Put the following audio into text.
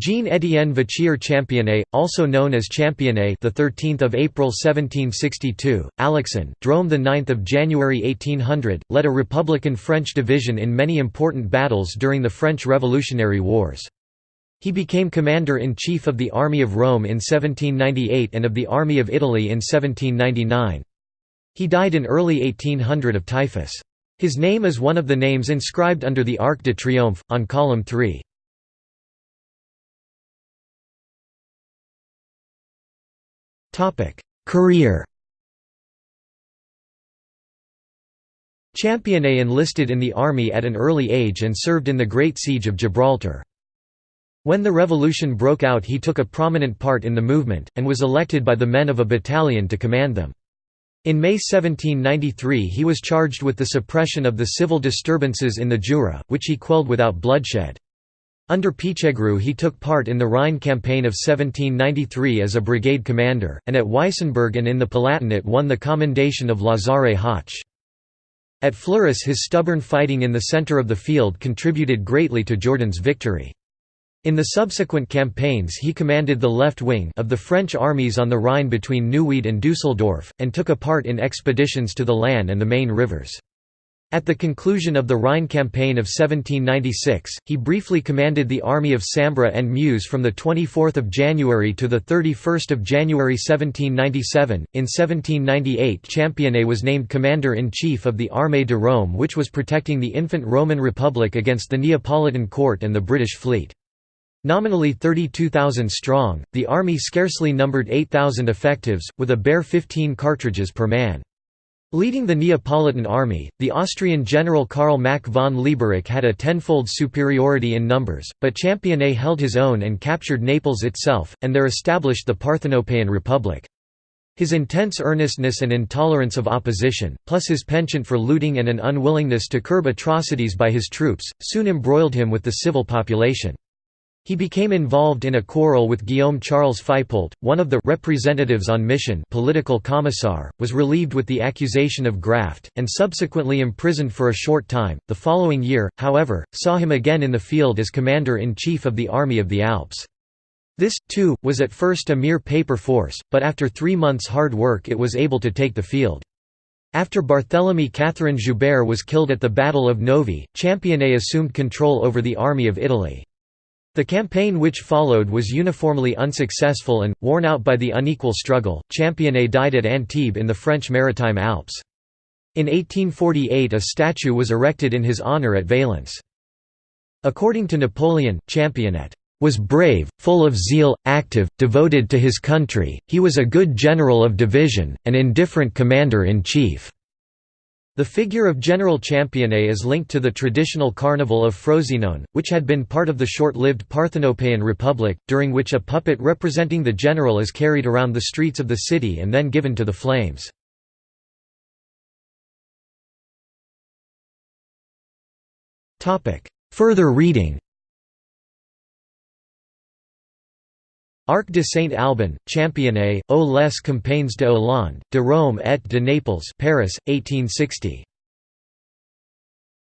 Jean-Étienne Vachier Championnet, also known as Championnet, the 13th of April 1762, Alixan, Drôme the 9th of January 1800, led a Republican French division in many important battles during the French Revolutionary Wars. He became commander-in-chief of the Army of Rome in 1798 and of the Army of Italy in 1799. He died in early 1800 of typhus. His name is one of the names inscribed under the Arc de Triomphe, on column 3. Career Championnet enlisted in the army at an early age and served in the Great Siege of Gibraltar. When the revolution broke out he took a prominent part in the movement, and was elected by the men of a battalion to command them. In May 1793 he was charged with the suppression of the civil disturbances in the Jura, which he quelled without bloodshed. Under Pichegru he took part in the Rhine campaign of 1793 as a brigade commander, and at Weissenberg and in the Palatinate won the commendation of Lazare Hoche. At Fleurus his stubborn fighting in the centre of the field contributed greatly to Jourdan's victory. In the subsequent campaigns he commanded the left wing of the French armies on the Rhine between Neuwied and Dusseldorf, and took a part in expeditions to the Lahn and the Main rivers. At the conclusion of the Rhine campaign of 1796, he briefly commanded the army of Sambre and Meuse from 24 January to 31 January 1797. In 1798 Championnet was named commander-in-chief of the Armée de Rome which was protecting the infant Roman Republic against the Neapolitan court and the British fleet. Nominally 32,000 strong, the army scarcely numbered 8,000 effectives, with a bare 15 cartridges per man. Leading the Neapolitan army, the Austrian general Karl Mack von Lieberich had a tenfold superiority in numbers, but Championnet held his own and captured Naples itself, and there established the Parthenopaean Republic. His intense earnestness and intolerance of opposition, plus his penchant for looting and an unwillingness to curb atrocities by his troops, soon embroiled him with the civil population. He became involved in a quarrel with Guillaume Charles Faipoult, one of the representatives on mission political commissar, was relieved with the accusation of graft, and subsequently imprisoned for a short time. The following year, however, saw him again in the field as commander-in-chief of the Army of the Alps. This, too, was at first a mere paper force, but after three months' hard work it was able to take the field. After Barthélemy Catherine Joubert was killed at the Battle of Novi, Championnet assumed control over the Army of Italy. The campaign which followed was uniformly unsuccessful and, worn out by the unequal struggle, Championnet died at Antibes in the French Maritime Alps. In 1848 a statue was erected in his honour at Valence. According to Napoleon, Championnet was brave, full of zeal, active, devoted to his country, he was a good general of division, an indifferent commander-in-chief. The figure of General Championnet is linked to the traditional carnival of Frosinone, which had been part of the short-lived Parthenopean Republic, during which a puppet representing the general is carried around the streets of the city and then given to the flames. Further reading Arc de Saint-Albin, Championnet, aux les campagnes de Hollande, de Rome et de Naples Paris, 1860.